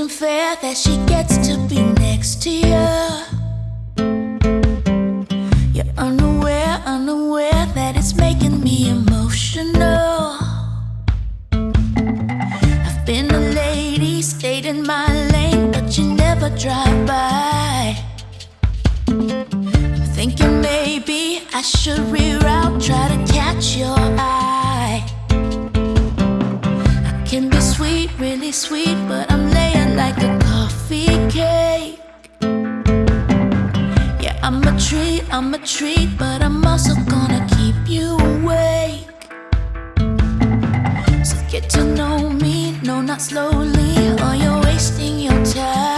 isn't fair that she gets to be next to you You're unaware, unaware that it's making me emotional. I've been a lady, stayed in my lane, but you never drive I'm a treat, I'm a treat, but I'm also gonna keep you awake. So get to know me, no, not slowly, or you're wasting your time.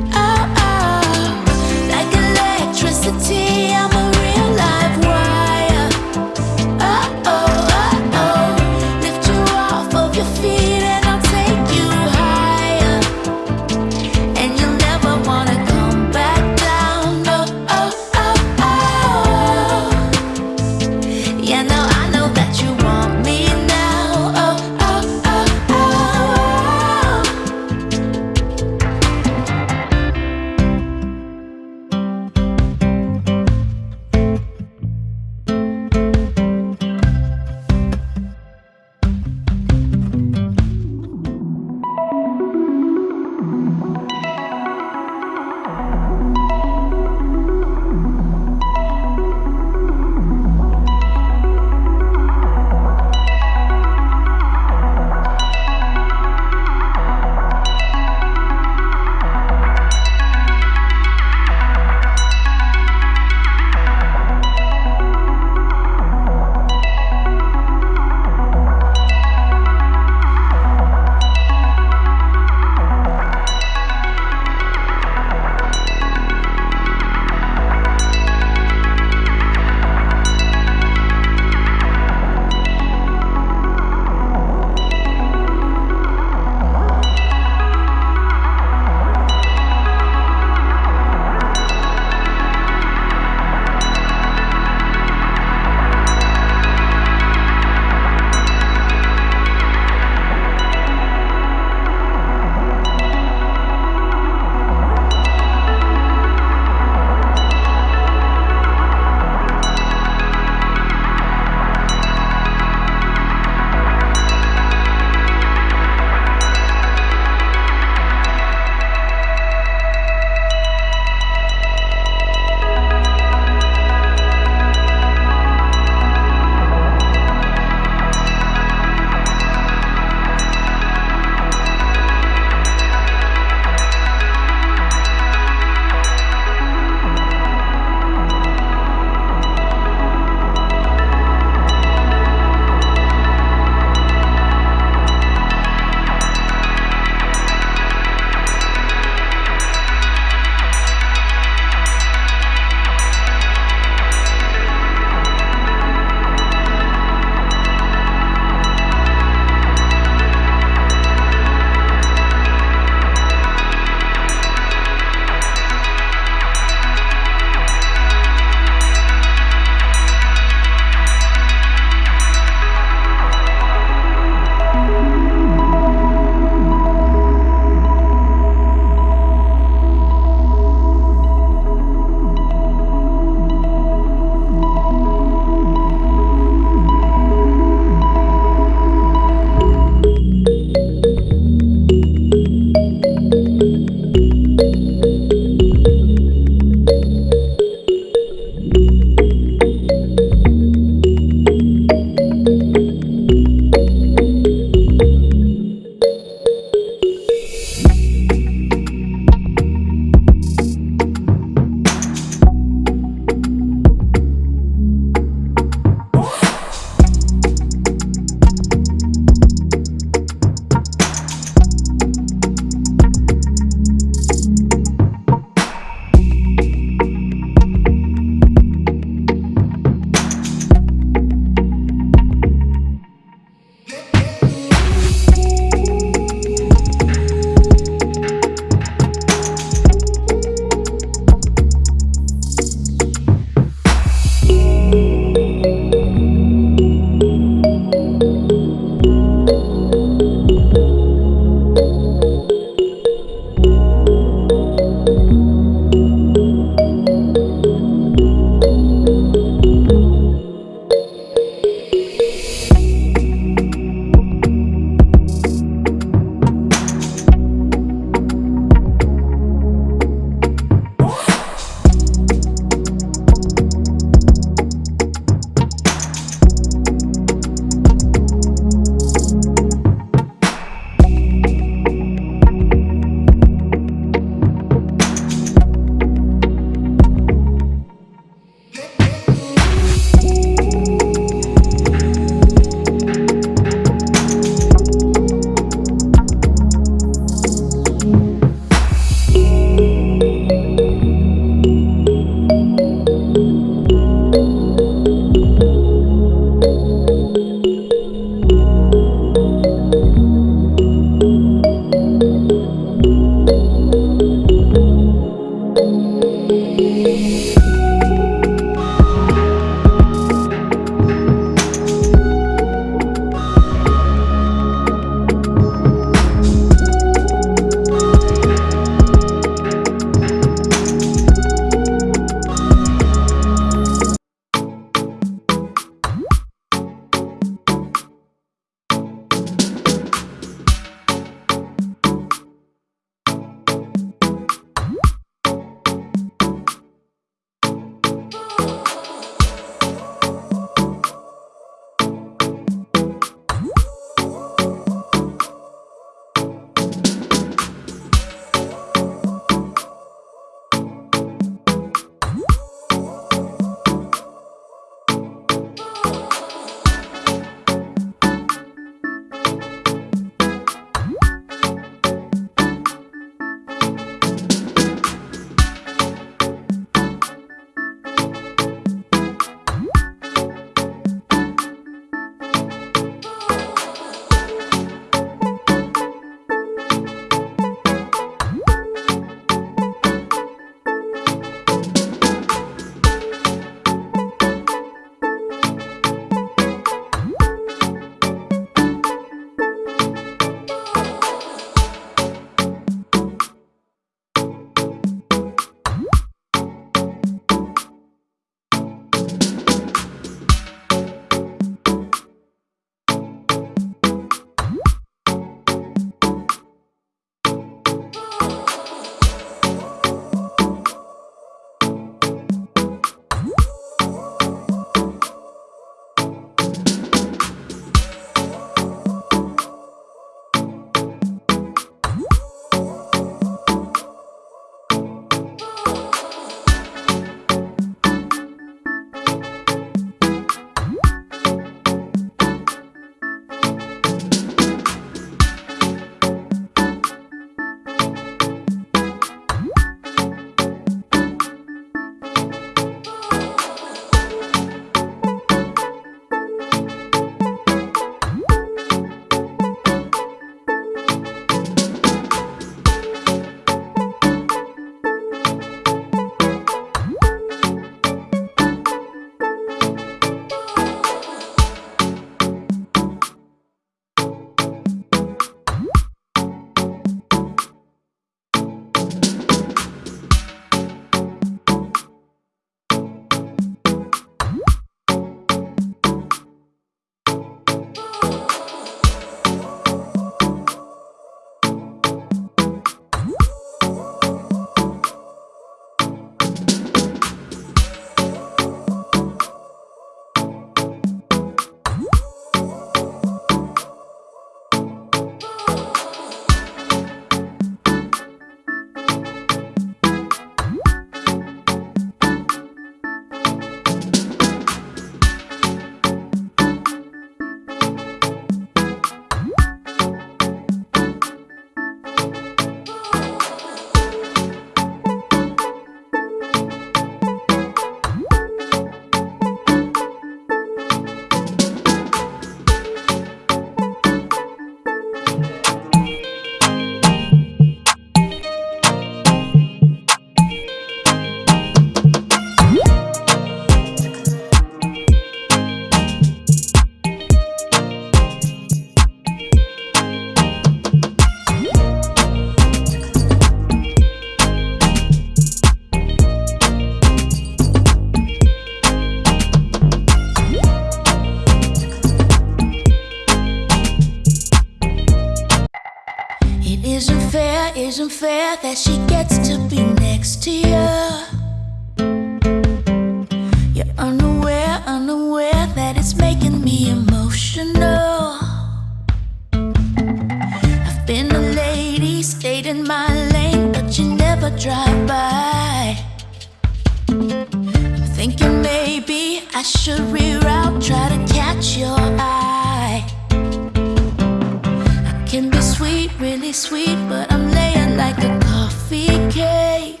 try to catch your eye. I can be sweet, really sweet, but I'm laying like a coffee cake.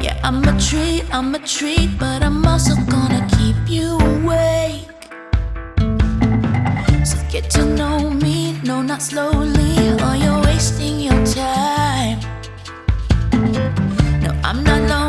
Yeah, I'm a treat, I'm a treat, but I'm also gonna keep you awake. So get to know me, no, not slowly, or you're wasting your time. No, I'm not lonely.